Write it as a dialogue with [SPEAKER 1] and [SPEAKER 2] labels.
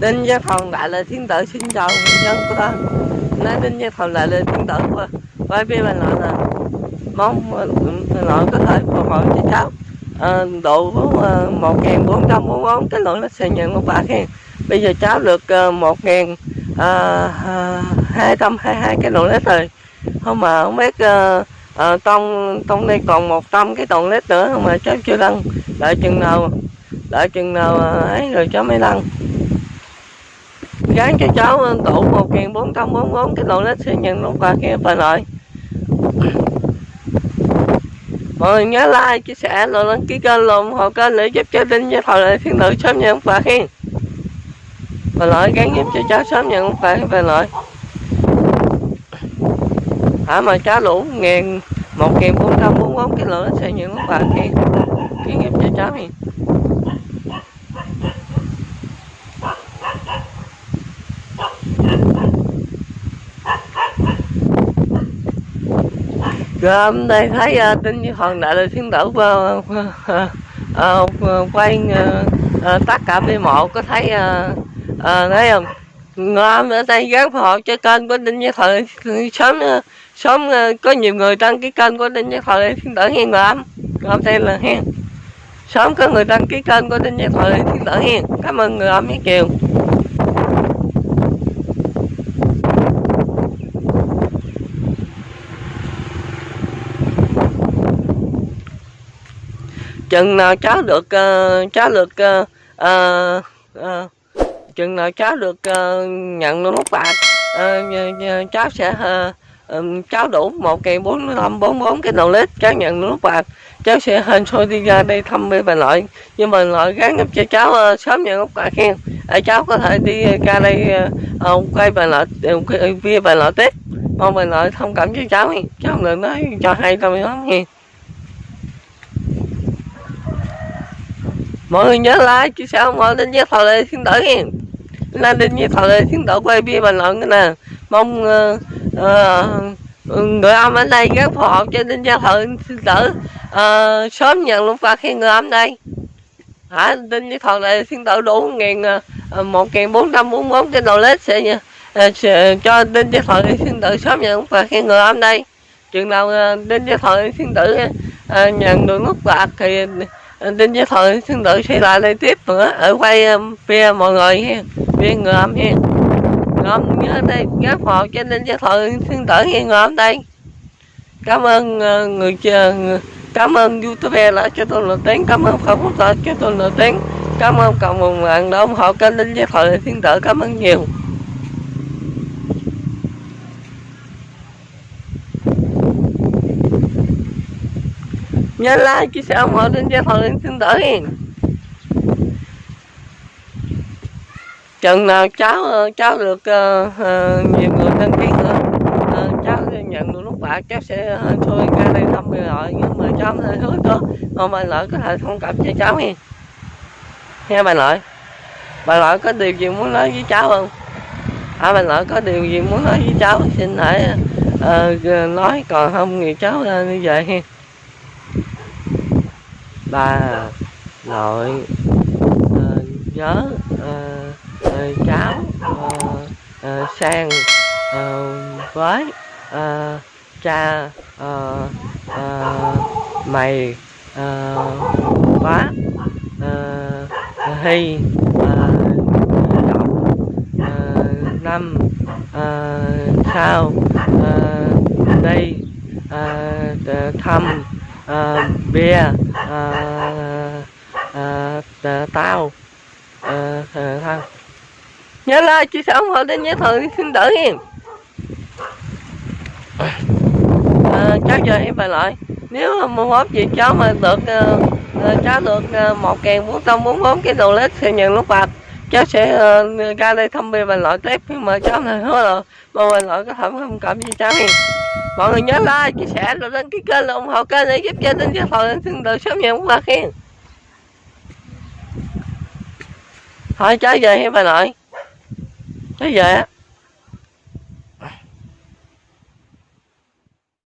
[SPEAKER 1] Đinh Gia Phòng Đại là Thiên Tử xin chào người dân của ta. Nói Đinh Gia Phòng Đại là Thiên Tử của Quay phía bên lại là Mong nội có thể phù hộ cho cháu. À, Độ uh, ờ, 1444 cái lượng nó sẽ nhận một bạc khen, Bây giờ cháu được ờ, uh, 1222 cái lượng lít rồi. Không mà không biết uh, uh, trong trong đây còn 100 cái tuần lít nữa mà cháu chưa đăng. Đợi chừng nào đợi chừng nào ấy rồi cháu mới đăng gắn cho cháu tụ 1444 cái lô lít sẽ nhận lúc qua kia phải lại mọi người nhớ like, chia sẻ rồi đăng ký kênh luôn hộ kênh để giúp cho đinh với thời lại thiên tử sớm nhận quà hen và lại gắn giúp cho cháu sớm nhận quà về lại hả, mà cháu lũ ngàn một ngàn bốn trăm bốn bốn, cái lửa sẽ nhận quà hen gắn giúp cho cháu hen Rồi hôm nay thấy uh, tin như hoàng đại là thiên tử uh, uh, uh, quay uh, uh, tất cả b một có thấy uh, uh, thấy không ngon ở đây gắn hộ cho kênh của đinh như thời sớm uh, sớm uh, có nhiều người đăng ký kênh của đinh như thời thiên tử hiền ngợm ngợm đây là hiền. sớm có người đăng ký kênh của đinh như thời thiên tử hiền. cảm ơn người âm với chiều chừng nào cháu được ờ, uh, cháu được uh, uh, uh, chừng nào cháu được uh, nhận nút bạc ờ, uh, cháu sẽ uh, um, cháu đủ một kỳ bốn năm bốn bốn cái đầu lít cháu nhận nút bạc cháu sẽ hên xôi đi ra đây thăm với bà nội. Nhưng mà nội gắn giúp cho cháu uh, sớm nhận nút bạc khen để cháu có thể đi ra đây uh, quay bà nội uh, via bà nội tiếp. Mong bà nội thông cảm cho cháu cháu đừng nói cho hay tao lắm nha mọi người nhớ like chia sẻ ủng hộ đến với thọ lê thiên tử nha. Lên đến với thọ lê thiên tử quay bia bình luận nè. Mong uh, uh, người âm ở đây rất phù hợp cho đến với thọ thiên tử uh, sớm nhận luôn phạt khi người âm đây. Hả đến với thọ lê thiên tử đủ ngàn ờ, một ngàn bốn trăm bốn bốn cái đồ lết sẽ nha. Cho đến với thọ lệ thiên tử sớm nhận và phạt khi người âm đây. Chừng nào uh, đến với thọ lệ thiên tử nhận được nút bạc thì Ờ, Đinh Gia Thời xin tự xây lại đây tiếp nữa. Ở quay ờ, phía mọi người ha phía người âm ha ngom nhớ đây gác họ cho Đinh Gia Thời xin tự nghe người âm đây. Cảm ơn ờ, người chờ cảm ơn youtube đã cho tôi lời tiếng, cảm ơn không quốc cho tôi lời tiếng. Cảm ơn cộng đồng mạng đã ủng hộ kênh Đinh Gia Thời thiên tử cảm ơn nhiều. Nhớ like chia sẻ ủng hộ đến cho thằng lên xin đỡ hen chừng nào cháu cháu được uh, uh, nhiều người đăng ký nữa uh, cháu nhận được lúc bạc cháu sẽ ờ, thôi ra đây thăm người lợi nhưng mà cháu hơi hứa cơ còn bà lợi có thể thông cảm cho cháu nha nghe bà lợi. Bà lợi có điều gì muốn nói với cháu không? À bà lợi có điều gì muốn nói với cháu? Xin hãy uh, nói còn không thì cháu uh, đi về ba nội nhớ uh, cháu sang với cha mày quá bác hy động năm uh, sau ờ, uh, đi ờ, thăm bia uh, tao. Tao à, thôi. Nhớ like chia sẻ ủng hộ đến nhớ thử xin đỡ em. À, cháu giờ em về lại. Nếu mua mốt gì cháu mà được uh, cháu được uh, một kèn bốn trăm bốn bốn cái đồ lết sẽ nhận lúc bạc cháu sẽ uh, ra đây thăm bia và loại tiếp. Nhưng mà cháu này hứa là mà mình loại có thể không cảm gì cháu em. Mọi người nhớ like chia sẻ rồi đăng ký kênh ủng hộ kênh để giúp cho tin cho thọ xin được sớm nhận quà khen. Thôi cháy về hay bà nội? Cháy về á.